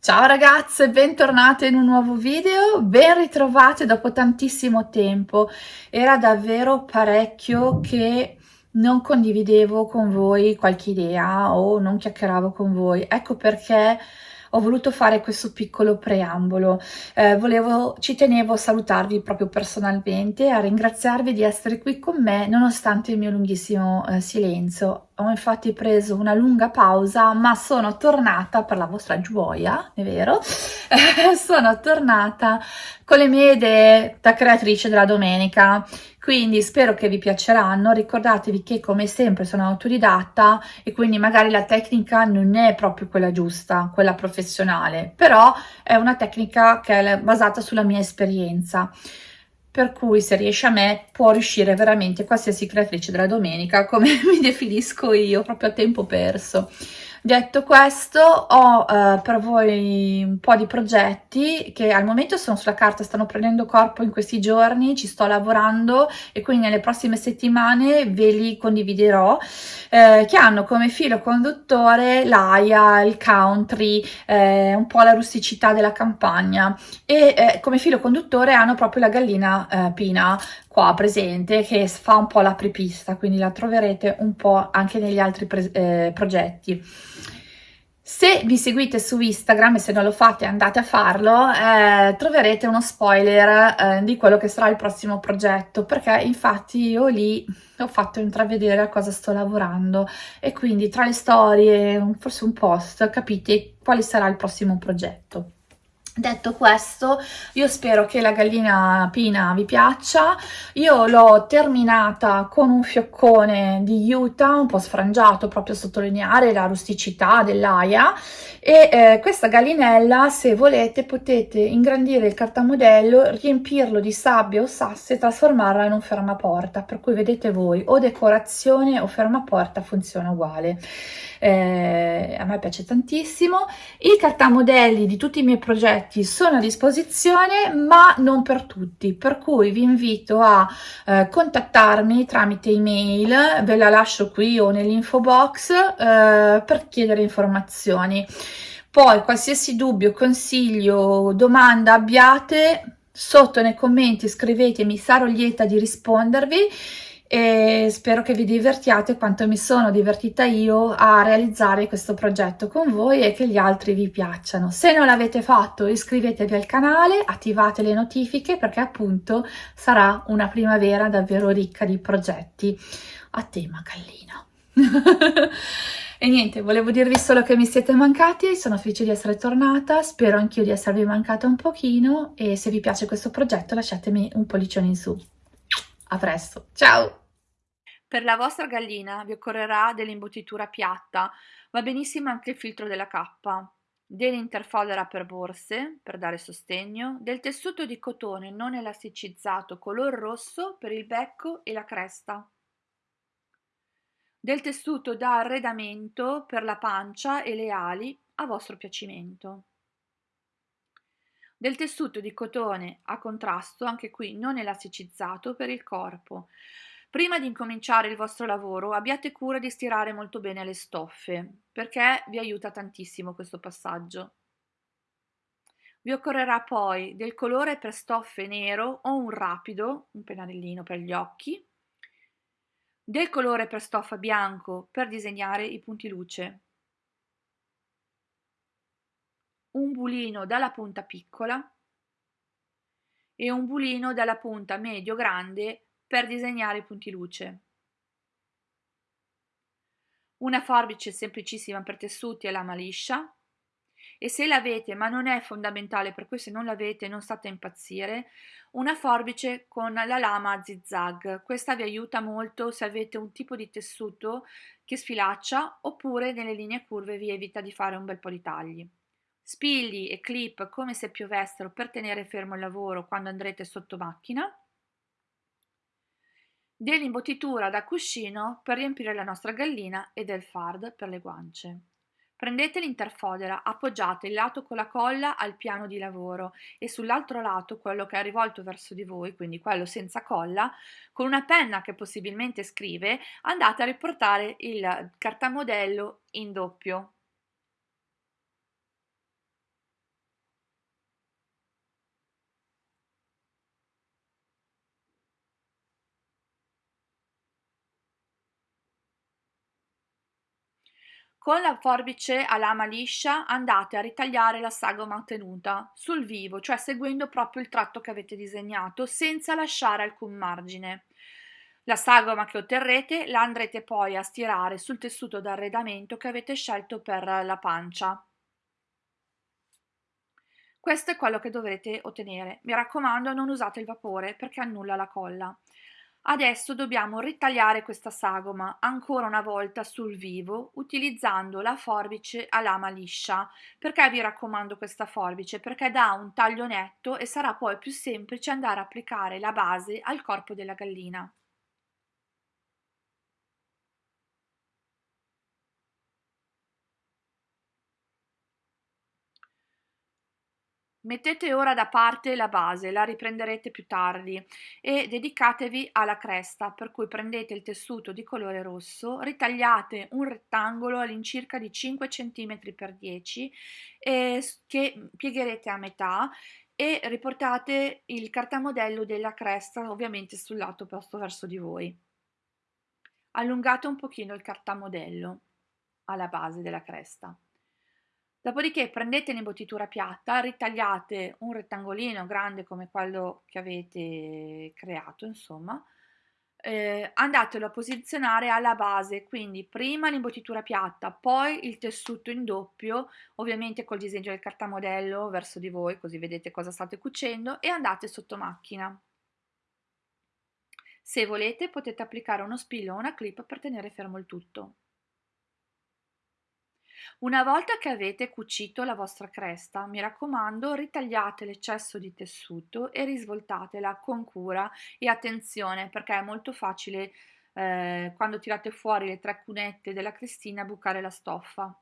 Ciao ragazze, bentornate in un nuovo video, ben ritrovate dopo tantissimo tempo. Era davvero parecchio che non condividevo con voi qualche idea o non chiacchieravo con voi. Ecco perché ho voluto fare questo piccolo preambolo. Eh, volevo, ci tenevo a salutarvi proprio personalmente, a ringraziarvi di essere qui con me nonostante il mio lunghissimo eh, silenzio. Ho infatti preso una lunga pausa, ma sono tornata per la vostra gioia, è vero? sono tornata con le mie idee da creatrice della domenica. Quindi spero che vi piaceranno, ricordatevi che come sempre sono autodidatta e quindi magari la tecnica non è proprio quella giusta, quella professionale, però è una tecnica che è basata sulla mia esperienza per cui se riesce a me può riuscire veramente qualsiasi creatrice della domenica come mi definisco io proprio a tempo perso Detto questo, ho eh, per voi un po' di progetti che al momento sono sulla carta, stanno prendendo corpo in questi giorni, ci sto lavorando e quindi nelle prossime settimane ve li condividerò, eh, che hanno come filo conduttore l'aia, il country, eh, un po' la rusticità della campagna e eh, come filo conduttore hanno proprio la gallina eh, pina, qua presente che fa un po' l'apripista, quindi la troverete un po' anche negli altri eh, progetti. Se vi seguite su Instagram e se non lo fate andate a farlo, eh, troverete uno spoiler eh, di quello che sarà il prossimo progetto, perché infatti io lì ho fatto intravedere a cosa sto lavorando e quindi tra le storie, forse un post, capite quale sarà il prossimo progetto. Detto questo, io spero che la gallina pina vi piaccia, io l'ho terminata con un fioccone di Utah, un po' sfrangiato proprio a sottolineare la rusticità dell'aia. E eh, questa gallinella se volete potete ingrandire il cartamodello, riempirlo di sabbia o sassi e trasformarla in un fermaporta, per cui vedete voi o decorazione o fermaporta funziona uguale. Eh, a me piace tantissimo. I cartamodelli di tutti i miei progetti sono a disposizione, ma non per tutti, per cui vi invito a eh, contattarmi tramite email, ve la lascio qui o nell'info box eh, per chiedere informazioni. Poi qualsiasi dubbio, consiglio, domanda abbiate, sotto nei commenti scrivetemi, sarò lieta di rispondervi e spero che vi divertiate quanto mi sono divertita io a realizzare questo progetto con voi e che gli altri vi piacciono. Se non l'avete fatto iscrivetevi al canale, attivate le notifiche perché appunto sarà una primavera davvero ricca di progetti a tema gallina. e niente, volevo dirvi solo che mi siete mancati, sono felice di essere tornata, spero anch'io di esservi mancata un pochino e se vi piace questo progetto lasciatemi un pollicione in su. A presto, ciao! Per la vostra gallina vi occorrerà dell'imbottitura piatta, va benissimo anche il filtro della cappa, dell'interfodera per borse per dare sostegno, del tessuto di cotone non elasticizzato color rosso per il becco e la cresta, del tessuto da arredamento per la pancia e le ali a vostro piacimento del tessuto di cotone a contrasto, anche qui non elasticizzato, per il corpo. Prima di incominciare il vostro lavoro abbiate cura di stirare molto bene le stoffe, perché vi aiuta tantissimo questo passaggio. Vi occorrerà poi del colore per stoffe nero o un rapido, un pennarellino per gli occhi, del colore per stoffa bianco per disegnare i punti luce, un bulino dalla punta piccola e un bulino dalla punta medio-grande per disegnare i punti luce. Una forbice semplicissima per tessuti e lama liscia e se l'avete, ma non è fondamentale, per cui se non l'avete non state a impazzire, una forbice con la lama a zigzag. Questa vi aiuta molto se avete un tipo di tessuto che sfilaccia oppure nelle linee curve vi evita di fare un bel po' di tagli spilli e clip come se piovessero per tenere fermo il lavoro quando andrete sotto macchina, dell'imbottitura da cuscino per riempire la nostra gallina e del fard per le guance. Prendete l'interfodera, appoggiate il lato con la colla al piano di lavoro e sull'altro lato, quello che è rivolto verso di voi, quindi quello senza colla, con una penna che possibilmente scrive, andate a riportare il cartamodello in doppio Con la forbice a lama liscia andate a ritagliare la sagoma tenuta sul vivo, cioè seguendo proprio il tratto che avete disegnato, senza lasciare alcun margine. La sagoma che otterrete la andrete poi a stirare sul tessuto d'arredamento che avete scelto per la pancia. Questo è quello che dovrete ottenere. Mi raccomando non usate il vapore perché annulla la colla. Adesso dobbiamo ritagliare questa sagoma ancora una volta sul vivo utilizzando la forbice a lama liscia. Perché vi raccomando questa forbice? Perché dà un taglio netto e sarà poi più semplice andare a applicare la base al corpo della gallina. Mettete ora da parte la base, la riprenderete più tardi e dedicatevi alla cresta, per cui prendete il tessuto di colore rosso, ritagliate un rettangolo all'incirca di 5 cm x 10 eh, che piegherete a metà e riportate il cartamodello della cresta ovviamente sul lato opposto verso di voi. Allungate un pochino il cartamodello alla base della cresta. Dopodiché prendete l'imbottitura piatta, ritagliate un rettangolino grande come quello che avete creato, insomma, eh, andatelo a posizionare alla base, quindi prima l'imbottitura piatta, poi il tessuto in doppio, ovviamente col disegno del cartamodello verso di voi, così vedete cosa state cucendo, e andate sotto macchina. Se volete potete applicare uno spillo o una clip per tenere fermo il tutto. Una volta che avete cucito la vostra cresta, mi raccomando, ritagliate l'eccesso di tessuto e risvoltatela con cura e attenzione perché è molto facile eh, quando tirate fuori le tre cunette della crestina bucare la stoffa.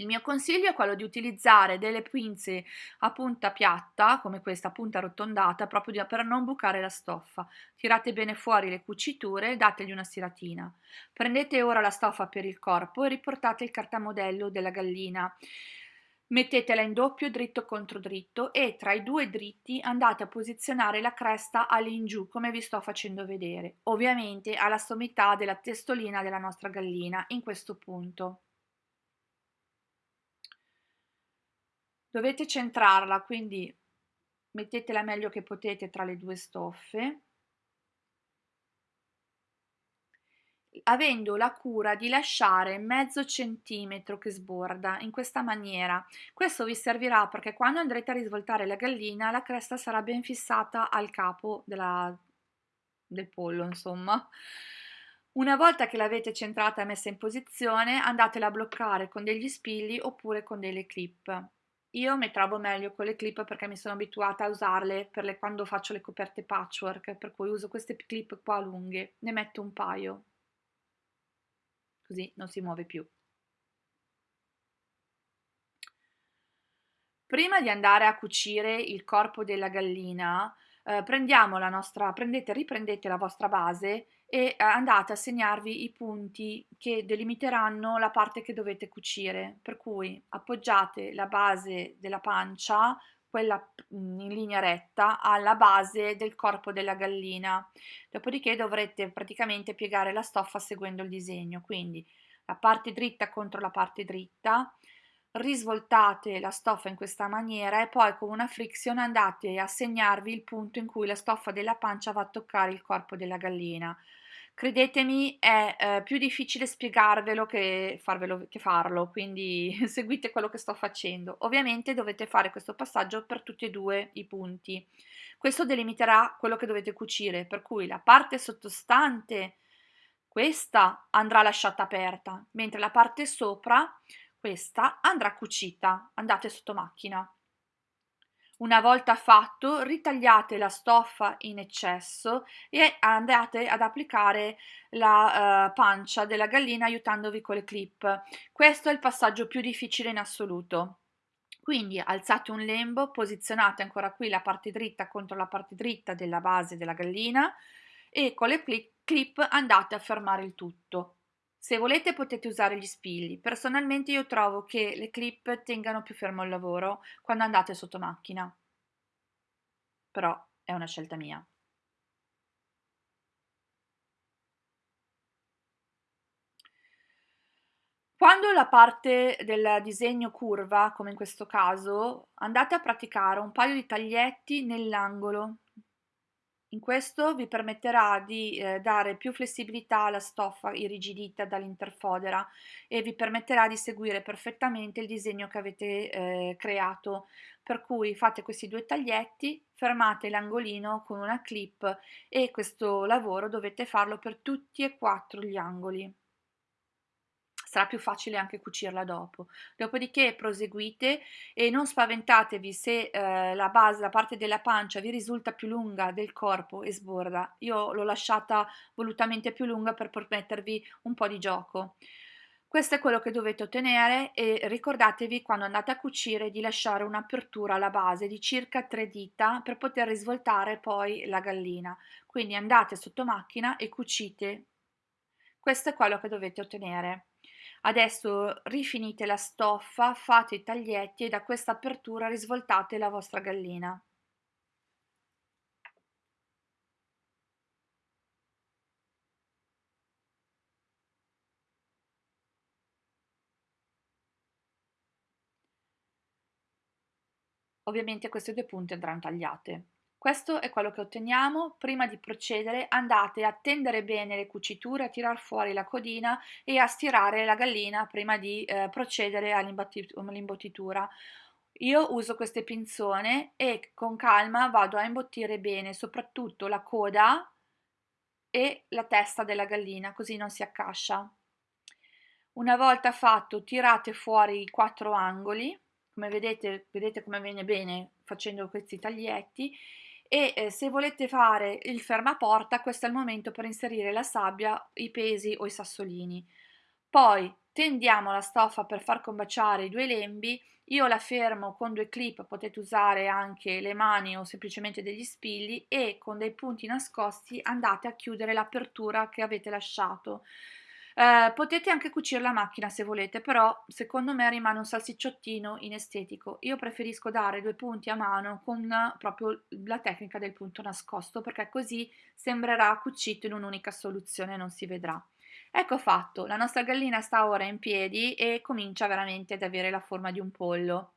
Il mio consiglio è quello di utilizzare delle pinze a punta piatta, come questa punta arrotondata, proprio per non bucare la stoffa. Tirate bene fuori le cuciture e dategli una stiratina. Prendete ora la stoffa per il corpo e riportate il cartamodello della gallina. Mettetela in doppio dritto contro dritto e tra i due dritti andate a posizionare la cresta all'ingiù come vi sto facendo vedere, ovviamente alla sommità della testolina della nostra gallina in questo punto. Dovete centrarla, quindi mettetela meglio che potete tra le due stoffe, avendo la cura di lasciare mezzo centimetro che sborda in questa maniera. Questo vi servirà perché quando andrete a risvoltare la gallina la cresta sarà ben fissata al capo della, del pollo, insomma. Una volta che l'avete centrata e messa in posizione, andatela a bloccare con degli spilli oppure con delle clip. Io mi trovo meglio con le clip perché mi sono abituata a usarle per le, quando faccio le coperte patchwork, per cui uso queste clip qua lunghe, ne metto un paio, così non si muove più. Prima di andare a cucire il corpo della gallina, eh, prendiamo la nostra, prendete, riprendete la vostra base e eh, andate a segnarvi i punti che delimiteranno la parte che dovete cucire, per cui appoggiate la base della pancia, quella mm, in linea retta, alla base del corpo della gallina, dopodiché dovrete praticamente piegare la stoffa seguendo il disegno, quindi la parte dritta contro la parte dritta, risvoltate la stoffa in questa maniera e poi con una friction andate a segnarvi il punto in cui la stoffa della pancia va a toccare il corpo della gallina. Credetemi, è eh, più difficile spiegarvelo che, farvelo, che farlo, quindi seguite quello che sto facendo. Ovviamente dovete fare questo passaggio per tutti e due i punti. Questo delimiterà quello che dovete cucire, per cui la parte sottostante, questa andrà lasciata aperta, mentre la parte sopra questa andrà cucita, andate sotto macchina. Una volta fatto, ritagliate la stoffa in eccesso e andate ad applicare la uh, pancia della gallina aiutandovi con le clip. Questo è il passaggio più difficile in assoluto. Quindi alzate un lembo, posizionate ancora qui la parte dritta contro la parte dritta della base della gallina e con le clip andate a fermare il tutto. Se volete potete usare gli spilli, personalmente io trovo che le clip tengano più fermo il lavoro quando andate sotto macchina, però è una scelta mia. Quando la parte del disegno curva, come in questo caso, andate a praticare un paio di taglietti nell'angolo. In questo vi permetterà di eh, dare più flessibilità alla stoffa irrigidita dall'interfodera e vi permetterà di seguire perfettamente il disegno che avete eh, creato. Per cui fate questi due taglietti, fermate l'angolino con una clip e questo lavoro dovete farlo per tutti e quattro gli angoli sarà più facile anche cucirla dopo. Dopodiché proseguite e non spaventatevi se eh, la base, la parte della pancia vi risulta più lunga del corpo e sborda. Io l'ho lasciata volutamente più lunga per permettervi un po' di gioco. Questo è quello che dovete ottenere e ricordatevi quando andate a cucire di lasciare un'apertura alla base di circa 3 dita per poter risvoltare poi la gallina. Quindi andate sotto macchina e cucite. Questo è quello che dovete ottenere. Adesso rifinite la stoffa, fate i taglietti e da questa apertura risvoltate la vostra gallina. Ovviamente queste due punte andranno tagliate. Questo è quello che otteniamo. Prima di procedere andate a tendere bene le cuciture, a tirar fuori la codina e a stirare la gallina prima di eh, procedere all'imbottitura. Io uso queste pinzone e con calma vado a imbottire bene soprattutto la coda e la testa della gallina così non si accascia. Una volta fatto tirate fuori i quattro angoli, come vedete, vedete come viene bene facendo questi taglietti e eh, se volete fare il fermaporta questo è il momento per inserire la sabbia, i pesi o i sassolini. Poi tendiamo la stoffa per far combaciare i due lembi, io la fermo con due clip, potete usare anche le mani o semplicemente degli spilli e con dei punti nascosti andate a chiudere l'apertura che avete lasciato. Eh, potete anche cucire la macchina se volete, però secondo me rimane un salsicciottino inestetico. Io preferisco dare due punti a mano con proprio la tecnica del punto nascosto, perché così sembrerà cucito in un'unica soluzione e non si vedrà. Ecco fatto, la nostra gallina sta ora in piedi e comincia veramente ad avere la forma di un pollo.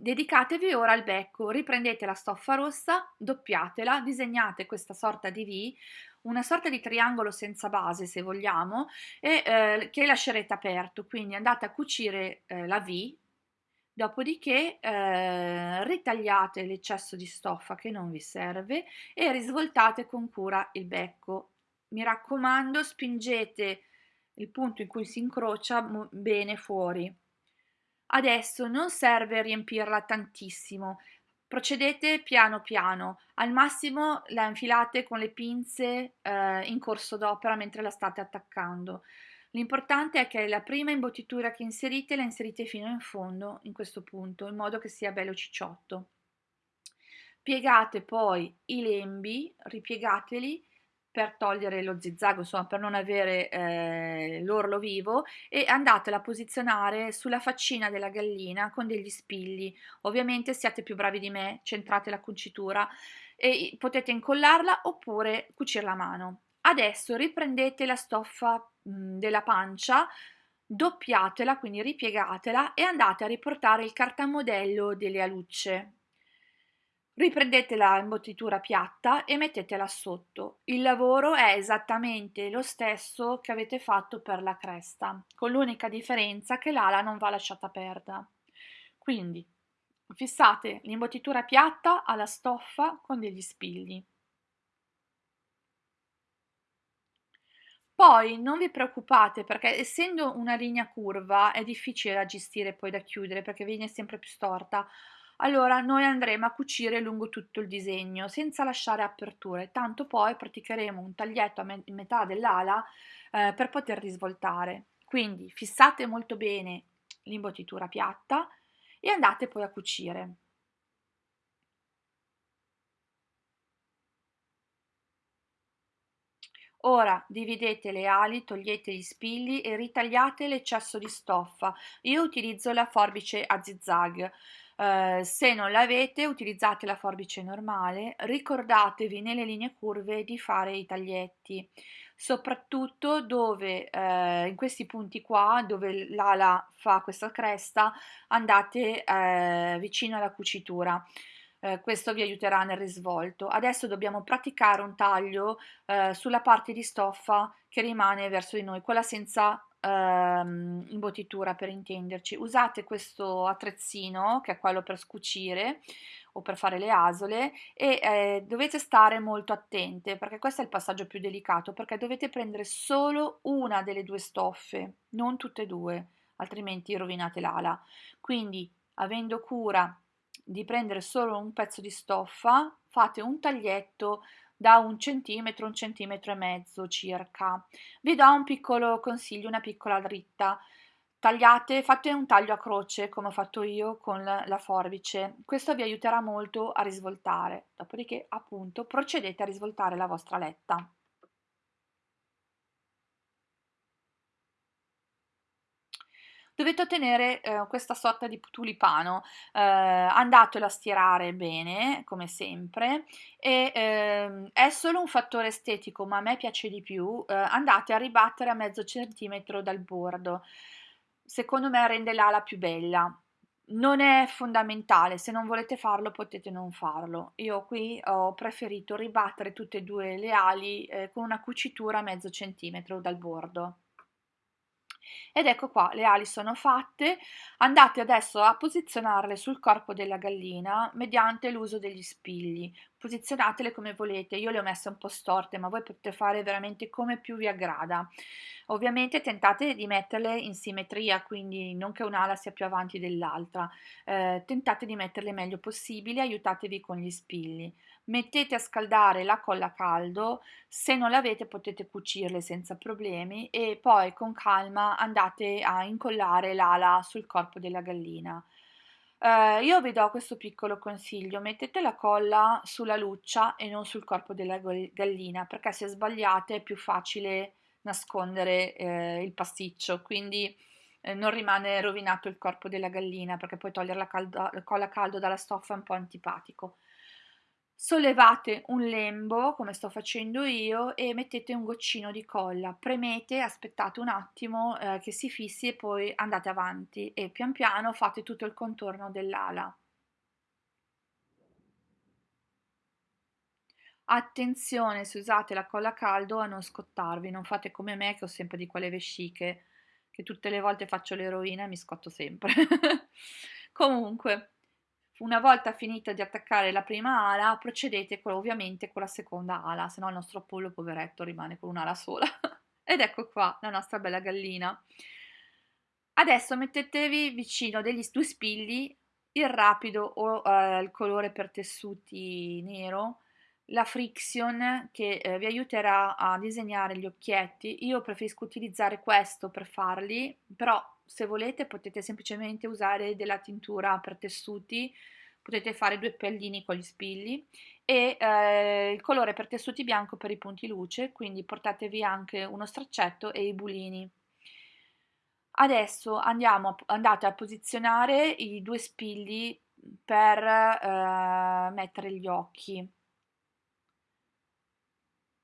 Dedicatevi ora al becco, riprendete la stoffa rossa, doppiatela, disegnate questa sorta di V, una sorta di triangolo senza base se vogliamo, e eh, che lascerete aperto, quindi andate a cucire eh, la V, dopodiché eh, ritagliate l'eccesso di stoffa che non vi serve e risvoltate con cura il becco. Mi raccomando, spingete il punto in cui si incrocia bene fuori. Adesso non serve riempirla tantissimo, procedete piano piano, al massimo la infilate con le pinze eh, in corso d'opera mentre la state attaccando. L'importante è che la prima imbottitura che inserite la inserite fino in fondo, in questo punto, in modo che sia bello cicciotto. Piegate poi i lembi, ripiegateli per togliere lo zigzag, insomma per non avere eh, l'orlo vivo e andatela a posizionare sulla faccina della gallina con degli spilli. Ovviamente siate più bravi di me, centrate la cucitura e potete incollarla oppure cucirla a mano. Adesso riprendete la stoffa mh, della pancia, doppiatela, quindi ripiegatela e andate a riportare il cartamodello delle alucce Riprendete la imbottitura piatta e mettetela sotto. Il lavoro è esattamente lo stesso che avete fatto per la cresta, con l'unica differenza che l'ala non va lasciata aperta. Quindi fissate l'imbottitura piatta alla stoffa con degli spilli. Poi non vi preoccupate perché essendo una linea curva è difficile da gestire poi da chiudere perché viene sempre più storta allora noi andremo a cucire lungo tutto il disegno senza lasciare aperture, tanto poi praticheremo un taglietto a me metà dell'ala eh, per poter risvoltare. Quindi fissate molto bene l'imbottitura piatta e andate poi a cucire. Ora dividete le ali, togliete gli spilli e ritagliate l'eccesso di stoffa. Io utilizzo la forbice a zigzag. Uh, se non l'avete utilizzate la forbice normale, ricordatevi nelle linee curve di fare i taglietti, soprattutto dove uh, in questi punti qua dove l'ala fa questa cresta andate uh, vicino alla cucitura eh, questo vi aiuterà nel risvolto. Adesso dobbiamo praticare un taglio eh, sulla parte di stoffa che rimane verso di noi, quella senza ehm, imbottitura per intenderci. Usate questo attrezzino che è quello per scucire o per fare le asole e eh, dovete stare molto attente perché questo è il passaggio più delicato perché dovete prendere solo una delle due stoffe, non tutte e due, altrimenti rovinate l'ala. Quindi avendo cura di prendere solo un pezzo di stoffa, fate un taglietto da un centimetro, un centimetro e mezzo circa. Vi do un piccolo consiglio, una piccola dritta. Tagliate, fate un taglio a croce come ho fatto io con la forbice. Questo vi aiuterà molto a risvoltare. Dopodiché, appunto, procedete a risvoltare la vostra letta. Dovete ottenere eh, questa sorta di tulipano, eh, andatelo a stirare bene, come sempre, e eh, è solo un fattore estetico, ma a me piace di più, eh, andate a ribattere a mezzo centimetro dal bordo, secondo me rende l'ala più bella. Non è fondamentale, se non volete farlo potete non farlo. Io qui ho preferito ribattere tutte e due le ali eh, con una cucitura a mezzo centimetro dal bordo. Ed ecco qua, le ali sono fatte, andate adesso a posizionarle sul corpo della gallina mediante l'uso degli spigli. Posizionatele come volete, io le ho messe un po' storte, ma voi potete fare veramente come più vi aggrada. Ovviamente tentate di metterle in simmetria, quindi non che un'ala sia più avanti dell'altra, eh, tentate di metterle meglio possibile, aiutatevi con gli spilli. Mettete a scaldare la colla a caldo, se non l'avete potete cucirle senza problemi e poi con calma andate a incollare l'ala sul corpo della gallina. Uh, io vi do questo piccolo consiglio, mettete la colla sulla luccia e non sul corpo della gallina, perché se sbagliate è più facile nascondere eh, il pasticcio, quindi eh, non rimane rovinato il corpo della gallina, perché poi togliere la, caldo, la colla a caldo dalla stoffa è un po' antipatico. Sollevate un lembo, come sto facendo io, e mettete un goccino di colla, premete, aspettate un attimo eh, che si fissi e poi andate avanti e pian piano fate tutto il contorno dell'ala. Attenzione se usate la colla a caldo a non scottarvi, non fate come me che ho sempre di quelle vesciche, che tutte le volte faccio l'eroina e mi scotto sempre. Comunque, una volta finita di attaccare la prima ala, procedete con, ovviamente con la seconda ala, se no il nostro pollo poveretto rimane con un'ala sola. Ed ecco qua la nostra bella gallina. Adesso mettetevi vicino degli due spilli, il rapido o eh, il colore per tessuti nero, la friction che eh, vi aiuterà a disegnare gli occhietti. Io preferisco utilizzare questo per farli, però se volete potete semplicemente usare della tintura per tessuti, potete fare due pallini con gli spilli e eh, il colore per tessuti bianco per i punti luce, quindi portatevi anche uno straccetto e i bulini. Adesso andiamo, andate a posizionare i due spilli per eh, mettere gli occhi.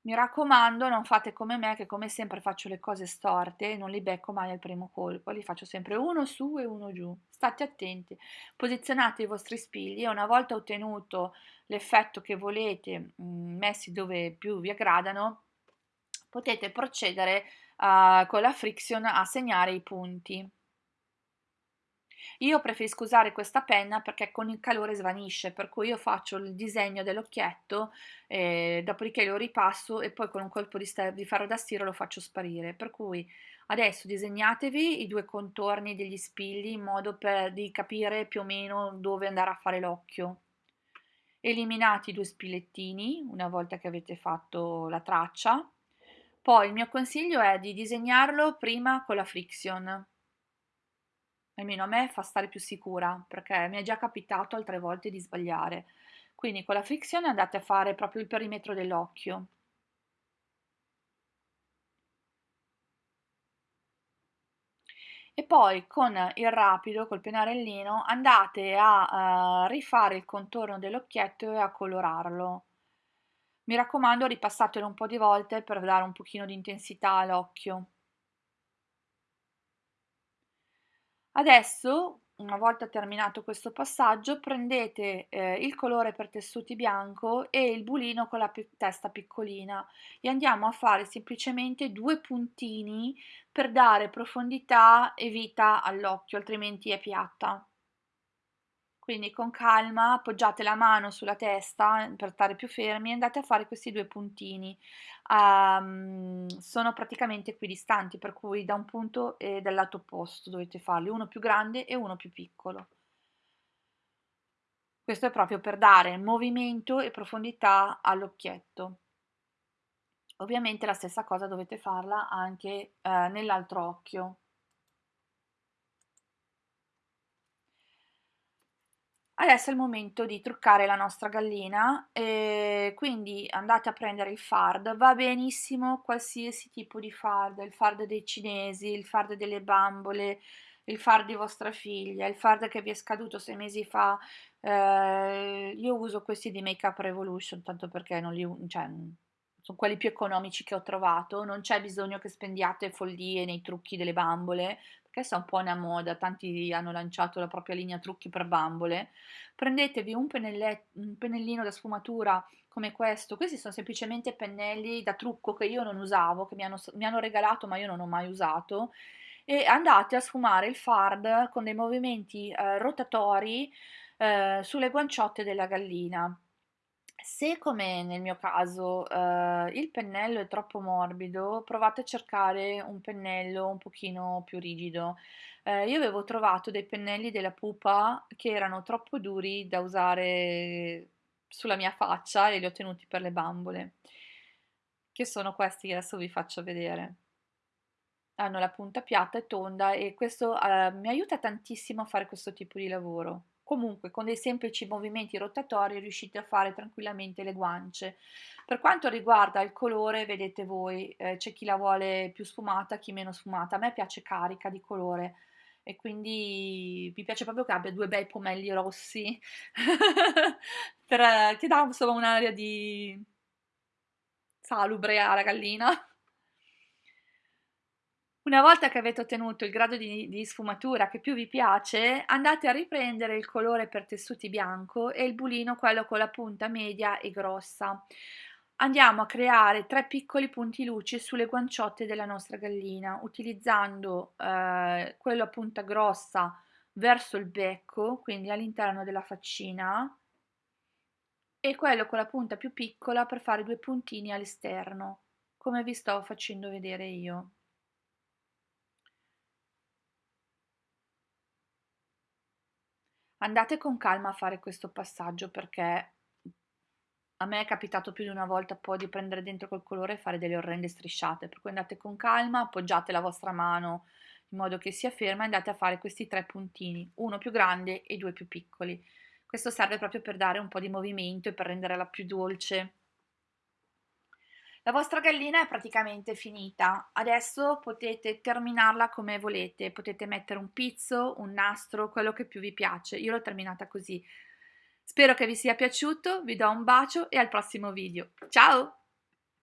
Mi raccomando, non fate come me che come sempre faccio le cose storte e non li becco mai al primo colpo, li faccio sempre uno su e uno giù. State attenti, posizionate i vostri spigli e una volta ottenuto l'effetto che volete, mm, messi dove più vi aggradano, potete procedere uh, con la friction a segnare i punti. Io preferisco usare questa penna perché con il calore svanisce, per cui io faccio il disegno dell'occhietto, eh, dopodiché lo ripasso e poi con un colpo di, di ferro da stiro lo faccio sparire. Per cui adesso disegnatevi i due contorni degli spilli in modo per, di capire più o meno dove andare a fare l'occhio. Eliminate i due spillettini una volta che avete fatto la traccia. Poi il mio consiglio è di disegnarlo prima con la friction almeno a me fa stare più sicura, perché mi è già capitato altre volte di sbagliare. Quindi con la frizione andate a fare proprio il perimetro dell'occhio. E poi con il rapido, col pennarellino, andate a uh, rifare il contorno dell'occhietto e a colorarlo. Mi raccomando, ripassatelo un po' di volte per dare un pochino di intensità all'occhio. Adesso, una volta terminato questo passaggio, prendete eh, il colore per tessuti bianco e il bulino con la testa piccolina e andiamo a fare semplicemente due puntini per dare profondità e vita all'occhio, altrimenti è piatta. Quindi con calma appoggiate la mano sulla testa per stare più fermi e andate a fare questi due puntini. Um, sono praticamente equidistanti, per cui da un punto e dal lato opposto dovete farli, uno più grande e uno più piccolo. Questo è proprio per dare movimento e profondità all'occhietto. Ovviamente la stessa cosa dovete farla anche eh, nell'altro occhio. Adesso è il momento di truccare la nostra gallina, e quindi andate a prendere il fard, va benissimo qualsiasi tipo di fard, il fard dei cinesi, il fard delle bambole, il fard di vostra figlia, il fard che vi è scaduto sei mesi fa, eh, io uso questi di Make Up Revolution, tanto perché non li, cioè, sono quelli più economici che ho trovato, non c'è bisogno che spendiate follie nei trucchi delle bambole, perché è un po' una moda, tanti hanno lanciato la propria linea trucchi per bambole, prendetevi un, un pennellino da sfumatura come questo, questi sono semplicemente pennelli da trucco che io non usavo, che mi hanno, mi hanno regalato ma io non ho mai usato, e andate a sfumare il fard con dei movimenti eh, rotatori eh, sulle guanciotte della gallina. Se come nel mio caso eh, il pennello è troppo morbido, provate a cercare un pennello un pochino più rigido. Eh, io avevo trovato dei pennelli della pupa che erano troppo duri da usare sulla mia faccia e li ho tenuti per le bambole, che sono questi che adesso vi faccio vedere. Hanno la punta piatta e tonda e questo eh, mi aiuta tantissimo a fare questo tipo di lavoro. Comunque con dei semplici movimenti rotatori riuscite a fare tranquillamente le guance. Per quanto riguarda il colore, vedete voi, eh, c'è chi la vuole più sfumata, chi meno sfumata. A me piace carica di colore e quindi mi piace proprio che abbia due bei pomelli rossi per, che dà insomma un'aria di salubre alla gallina. Una volta che avete ottenuto il grado di, di, sfumatura che più vi piace, andate a riprendere il colore per tessuti bianco e il bulino quello con la punta media e grossa. Andiamo a creare tre piccoli punti luce sulle guanciotte della nostra gallina, utilizzando eh, quello a punta grossa verso il becco, quindi all'interno della faccina, e quello con la punta più piccola per fare due puntini all'esterno, come vi sto facendo vedere io. Andate con calma a fare questo passaggio perché a me è capitato più di una volta poi di prendere dentro quel colore e fare delle orrende strisciate, per cui andate con calma, appoggiate la vostra mano in modo che sia ferma e andate a fare questi tre puntini, uno più grande e due più piccoli. Questo serve proprio per dare un po' di movimento e per renderla più dolce. La vostra gallina è praticamente finita, adesso potete terminarla come volete, potete mettere un pizzo, un nastro, quello che più vi piace, io l'ho terminata così. Spero che vi sia piaciuto, vi do un bacio e al prossimo video. Ciao!